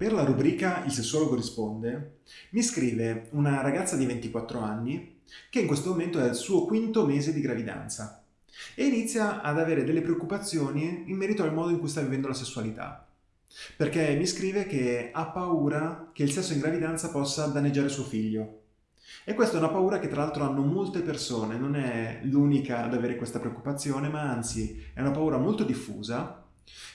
Per la rubrica Il sessuologo risponde, mi scrive una ragazza di 24 anni che in questo momento è al suo quinto mese di gravidanza e inizia ad avere delle preoccupazioni in merito al modo in cui sta vivendo la sessualità. Perché mi scrive che ha paura che il sesso in gravidanza possa danneggiare suo figlio. E questa è una paura che tra l'altro hanno molte persone, non è l'unica ad avere questa preoccupazione, ma anzi è una paura molto diffusa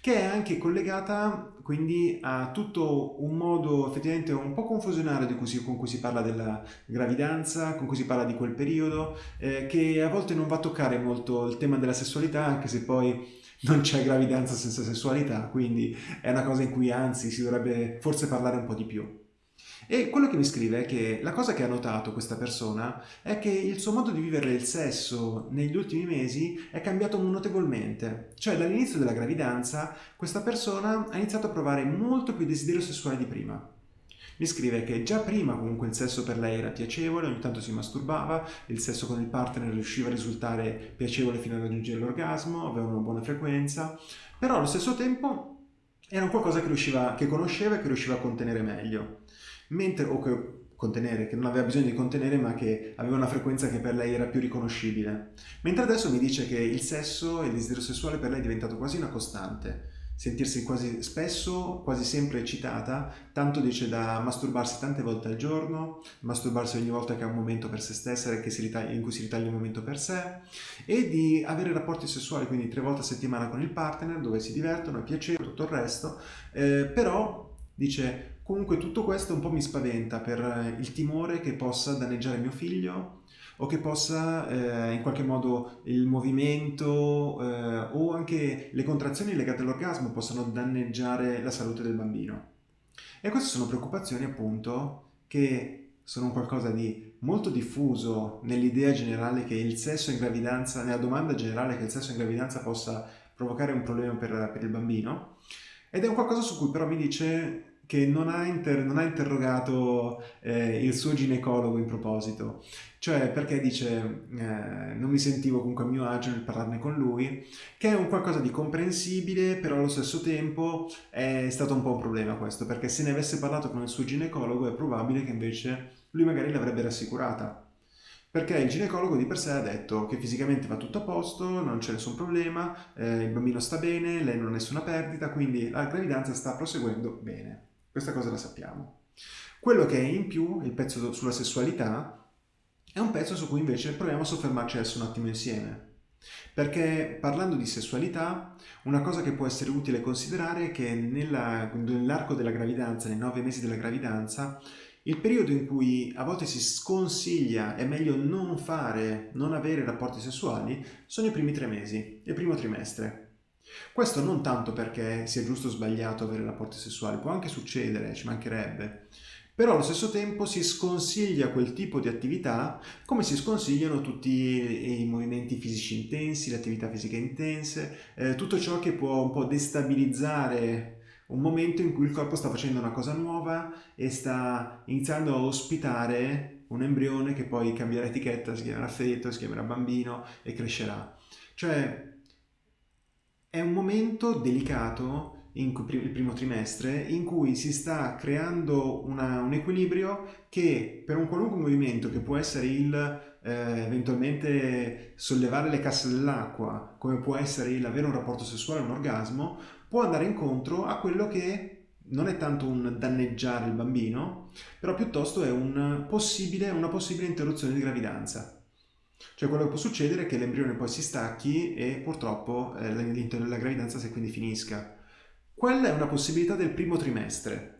che è anche collegata quindi a tutto un modo effettivamente un po' confusionario cui si, con cui si parla della gravidanza, con cui si parla di quel periodo, eh, che a volte non va a toccare molto il tema della sessualità, anche se poi non c'è gravidanza senza sessualità, quindi è una cosa in cui anzi si dovrebbe forse parlare un po' di più. E quello che mi scrive è che la cosa che ha notato questa persona è che il suo modo di vivere il sesso negli ultimi mesi è cambiato notevolmente. Cioè dall'inizio della gravidanza questa persona ha iniziato a provare molto più desiderio sessuale di prima. Mi scrive che già prima comunque il sesso per lei era piacevole, ogni tanto si masturbava, il sesso con il partner riusciva a risultare piacevole fino a raggiungere l'orgasmo, aveva una buona frequenza, però allo stesso tempo era un qualcosa che, riusciva, che conosceva e che riusciva a contenere meglio mentre, o che contenere, che non aveva bisogno di contenere ma che aveva una frequenza che per lei era più riconoscibile. Mentre adesso mi dice che il sesso e il desiderio sessuale per lei è diventato quasi una costante, sentirsi quasi spesso, quasi sempre eccitata, tanto dice da masturbarsi tante volte al giorno, masturbarsi ogni volta che ha un momento per se stessa ritaglia, in cui si ritaglia un momento per sé, e di avere rapporti sessuali, quindi tre volte a settimana con il partner, dove si divertono, è piacevole, tutto il resto, eh, però dice Comunque tutto questo un po' mi spaventa per eh, il timore che possa danneggiare mio figlio o che possa eh, in qualche modo il movimento eh, o anche le contrazioni legate all'orgasmo possano danneggiare la salute del bambino. E queste sono preoccupazioni appunto che sono qualcosa di molto diffuso nell'idea generale che il sesso in gravidanza, nella domanda generale che il sesso in gravidanza possa provocare un problema per, per il bambino ed è un qualcosa su cui però mi dice che non ha, inter non ha interrogato eh, il suo ginecologo in proposito, cioè perché dice eh, non mi sentivo comunque a mio agio nel parlarne con lui, che è un qualcosa di comprensibile, però allo stesso tempo è stato un po' un problema questo, perché se ne avesse parlato con il suo ginecologo è probabile che invece lui magari l'avrebbe rassicurata. Perché il ginecologo di per sé ha detto che fisicamente va tutto a posto, non c'è nessun problema, eh, il bambino sta bene, lei non ha nessuna perdita, quindi la gravidanza sta proseguendo bene. Questa cosa la sappiamo. Quello che è in più, il pezzo sulla sessualità, è un pezzo su cui invece proviamo a soffermarci adesso un attimo insieme. Perché parlando di sessualità, una cosa che può essere utile considerare è che nell'arco della gravidanza, nei nove mesi della gravidanza, il periodo in cui a volte si sconsiglia è meglio non fare, non avere rapporti sessuali, sono i primi tre mesi, il primo trimestre. Questo non tanto perché sia giusto o sbagliato avere rapporti sessuali, può anche succedere, ci mancherebbe, però allo stesso tempo si sconsiglia quel tipo di attività come si sconsigliano tutti i movimenti fisici intensi, le attività fisiche intense, eh, tutto ciò che può un po' destabilizzare un momento in cui il corpo sta facendo una cosa nuova e sta iniziando a ospitare un embrione che poi cambierà etichetta, si chiamerà feto, si chiamerà bambino e crescerà. Cioè è un momento delicato, in, il primo trimestre, in cui si sta creando una, un equilibrio che per un qualunque movimento, che può essere il eh, eventualmente sollevare le casse dell'acqua, come può essere il avere un rapporto sessuale, un orgasmo, può andare incontro a quello che non è tanto un danneggiare il bambino, però piuttosto è un possibile, una possibile interruzione di gravidanza. Cioè quello che può succedere è che l'embrione poi si stacchi e purtroppo eh, l'interno della gravidanza se quindi finisca. Quella è una possibilità del primo trimestre.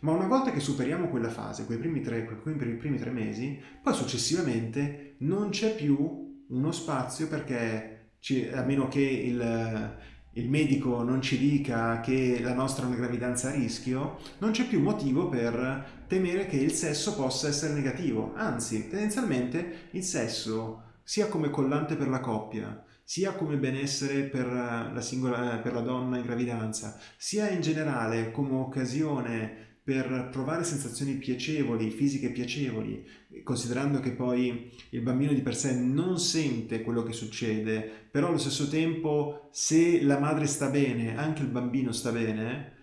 Ma una volta che superiamo quella fase, quei primi tre, quei primi tre mesi, poi successivamente non c'è più uno spazio perché, a meno che il, il medico non ci dica che la nostra è una gravidanza a rischio, non c'è più motivo per temere che il sesso possa essere negativo. Anzi, tendenzialmente il sesso, sia come collante per la coppia, sia come benessere per la, singola, per la donna in gravidanza, sia in generale come occasione per provare sensazioni piacevoli, fisiche piacevoli, considerando che poi il bambino di per sé non sente quello che succede, però allo stesso tempo se la madre sta bene, anche il bambino sta bene,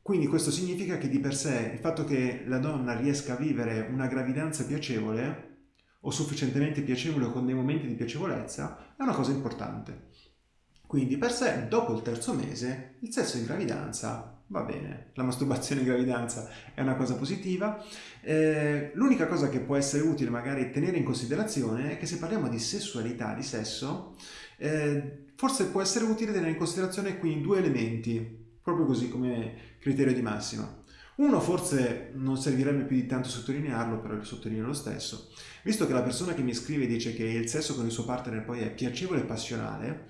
Quindi questo significa che di per sé il fatto che la donna riesca a vivere una gravidanza piacevole o sufficientemente piacevole con dei momenti di piacevolezza è una cosa importante. Quindi per sé, dopo il terzo mese, il sesso in gravidanza va bene, la masturbazione in gravidanza è una cosa positiva. Eh, l'unica cosa che può essere utile magari tenere in considerazione è che se parliamo di sessualità, di sesso, eh, forse può essere utile tenere in considerazione qui due elementi, proprio così come criterio di massima. Uno forse non servirebbe più di tanto sottolinearlo, però lo sottolineo lo stesso. Visto che la persona che mi scrive dice che il sesso con il suo partner poi è piacevole e passionale,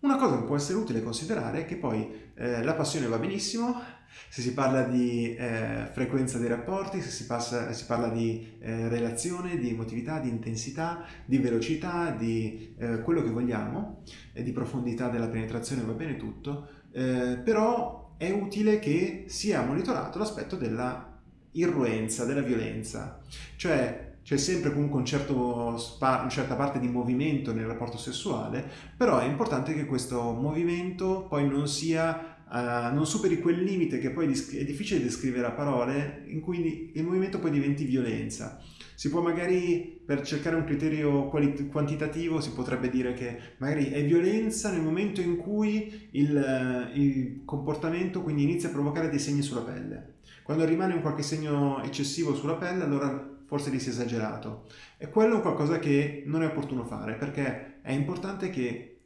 una cosa che può essere utile considerare è che poi eh, la passione va benissimo, se si parla di eh, frequenza dei rapporti, se si, passa, si parla di eh, relazione, di emotività, di intensità, di velocità, di eh, quello che vogliamo, di profondità della penetrazione va bene tutto, eh, però è utile che sia monitorato l'aspetto della irruenza, della violenza, cioè c'è sempre comunque un certo una certa parte di movimento nel rapporto sessuale, però è importante che questo movimento poi non sia Uh, non superi quel limite che poi è difficile descrivere a parole, in cui il movimento poi diventi violenza. Si può magari, per cercare un criterio quantitativo, si potrebbe dire che magari è violenza nel momento in cui il, il comportamento quindi inizia a provocare dei segni sulla pelle. Quando rimane un qualche segno eccessivo sulla pelle, allora forse lì si è esagerato. E quello è qualcosa che non è opportuno fare, perché è importante che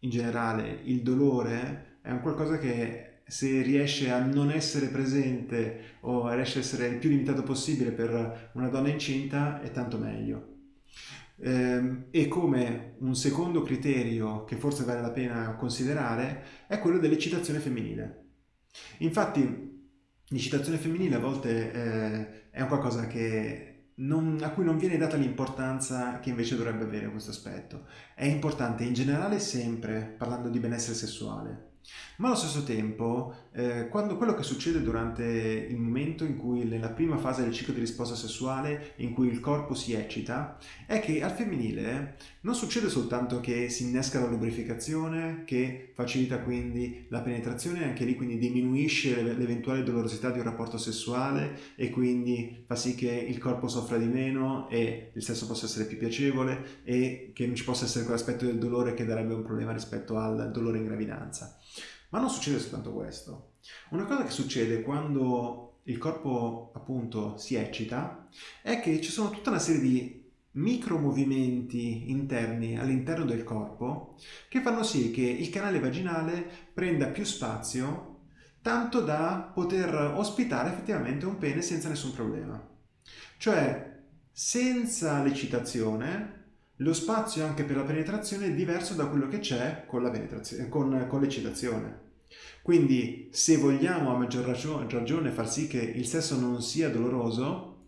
in generale il dolore è un qualcosa che se riesce a non essere presente o riesce a essere il più limitato possibile per una donna incinta è tanto meglio. Ehm, e come un secondo criterio che forse vale la pena considerare è quello dell'eccitazione femminile. Infatti l'eccitazione femminile a volte eh, è un qualcosa che non, a cui non viene data l'importanza che invece dovrebbe avere questo aspetto. È importante in generale sempre, parlando di benessere sessuale, ma allo stesso tempo, eh, quando quello che succede durante il momento in cui, nella prima fase del ciclo di risposta sessuale, in cui il corpo si eccita, è che al femminile non succede soltanto che si innesca la lubrificazione, che facilita quindi la penetrazione, anche lì quindi diminuisce l'eventuale dolorosità di un rapporto sessuale e quindi fa sì che il corpo soffra di meno e il sesso possa essere più piacevole e che non ci possa essere quell'aspetto del dolore che darebbe un problema rispetto al dolore in gravidanza. Ma non succede soltanto questo. Una cosa che succede quando il corpo appunto si eccita è che ci sono tutta una serie di micromovimenti interni all'interno del corpo che fanno sì che il canale vaginale prenda più spazio tanto da poter ospitare effettivamente un pene senza nessun problema. Cioè, senza l'eccitazione, lo spazio anche per la penetrazione è diverso da quello che c'è con, con, con l'eccitazione. Quindi se vogliamo a maggior ragione far sì che il sesso non sia doloroso,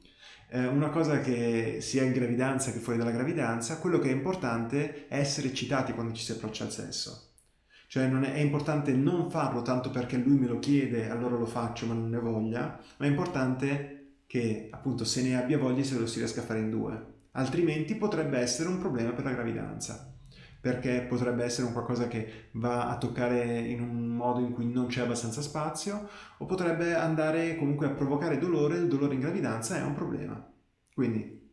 eh, una cosa che sia in gravidanza che fuori dalla gravidanza, quello che è importante è essere eccitati quando ci si approccia al sesso. Cioè è, è, importante non farlo tanto perché lui me lo chiede, allora lo faccio ma non ne voglia, ma è importante che appunto se ne abbia voglia se lo si riesca a fare in due altrimenti potrebbe essere un problema per la gravidanza perché potrebbe essere un qualcosa che va a toccare in un modo in cui non c'è abbastanza spazio o potrebbe andare comunque a provocare dolore, il dolore in gravidanza è un problema. Quindi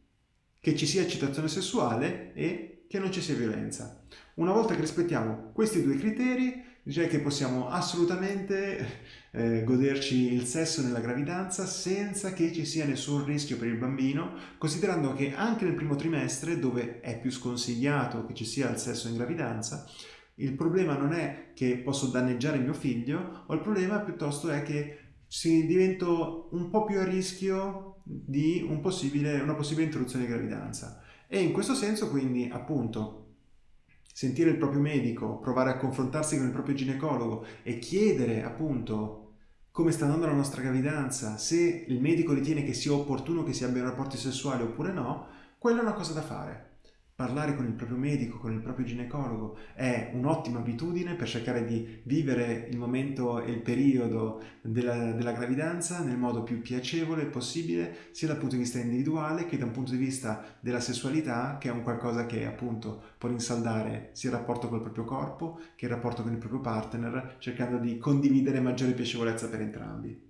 che ci sia eccitazione sessuale e che non ci sia violenza. Una volta che rispettiamo questi due criteri, direi che possiamo assolutamente eh, goderci il sesso nella gravidanza senza che ci sia nessun rischio per il bambino, considerando che anche nel primo trimestre, dove è più sconsigliato che ci sia il sesso in gravidanza, il problema non è che posso danneggiare mio figlio, o il problema piuttosto è che si diventa un po' più a rischio di un possibile, una possibile interruzione di gravidanza. E in questo senso quindi appunto sentire il proprio medico, provare a confrontarsi con il proprio ginecologo e chiedere appunto come sta andando la nostra gravidanza, se il medico ritiene che sia opportuno che si abbiano rapporti sessuali oppure no, quella è una cosa da fare. Parlare con il proprio medico, con il proprio ginecologo è un'ottima abitudine per cercare di vivere il momento e il periodo della, della, gravidanza nel modo più piacevole possibile, sia dal punto di vista individuale che da un punto di vista della sessualità, che è un qualcosa che appunto può rinsaldare sia il rapporto col proprio corpo che il rapporto con il proprio partner, cercando di condividere maggiore piacevolezza per entrambi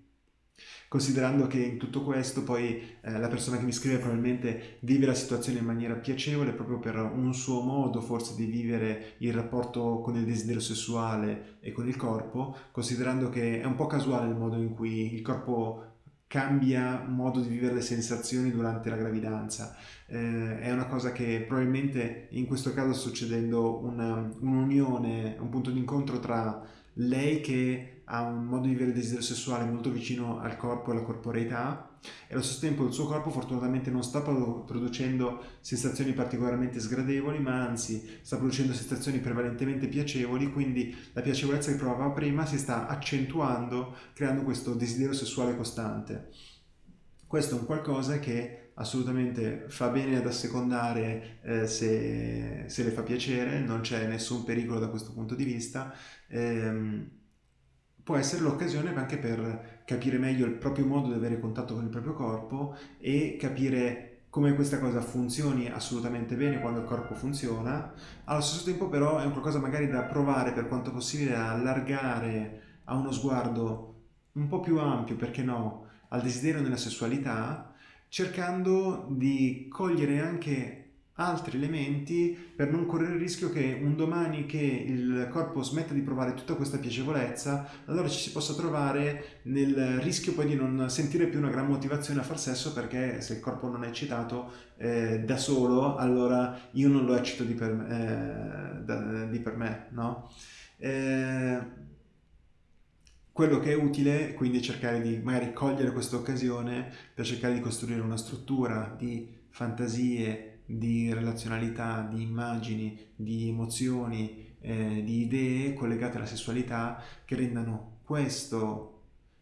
considerando che in tutto questo poi eh, la persona che mi scrive probabilmente vive la situazione in maniera piacevole proprio per un suo modo forse di vivere il rapporto con il desiderio sessuale e con il corpo, considerando che è un po' casuale il modo in cui il corpo cambia modo di vivere le sensazioni durante la gravidanza. Eh, è una cosa che probabilmente in questo caso sta succedendo un'unione, un, un punto d'incontro tra lei che ha un modo di vivere il desiderio sessuale molto vicino al corpo e alla corporeità e allo stesso tempo il suo corpo fortunatamente non sta producendo sensazioni particolarmente sgradevoli ma anzi sta producendo sensazioni prevalentemente piacevoli quindi la piacevolezza che provava prima si sta accentuando creando questo desiderio sessuale costante. Questo è un qualcosa che assolutamente fa bene ad assecondare eh, se, se, le fa piacere, non c'è nessun pericolo da questo punto di vista. Ehm, può essere l'occasione anche per capire meglio il proprio modo di avere contatto con il proprio corpo e capire come questa cosa funzioni assolutamente bene quando il corpo funziona, allo stesso tempo però è un qualcosa magari da provare per quanto possibile a allargare a uno sguardo un po' più ampio, perché no, al desiderio nella sessualità, cercando di cogliere anche altri elementi per non correre il rischio che un domani che il corpo smetta di provare tutta questa piacevolezza, allora ci si possa trovare nel rischio poi di non sentire più una gran motivazione a far sesso perché se il corpo non è eccitato eh, da solo, allora io non lo eccito di per, eh, da, di per me, no? Eh, quello che è utile quindi è cercare di magari cogliere questa occasione per cercare di costruire una struttura di fantasie, di relazionalità, di immagini, di emozioni, eh, di idee collegate alla sessualità che rendano questo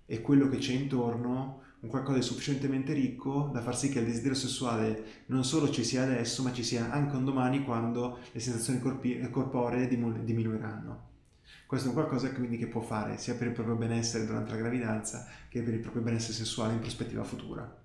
e quello che c'è intorno un qualcosa di sufficientemente ricco da far sì che il desiderio sessuale non solo ci sia adesso ma ci sia anche un domani quando le sensazioni corporee diminuiranno. Questo è un qualcosa quindi che può fare sia per il proprio benessere durante la gravidanza che per il proprio benessere sessuale in prospettiva futura.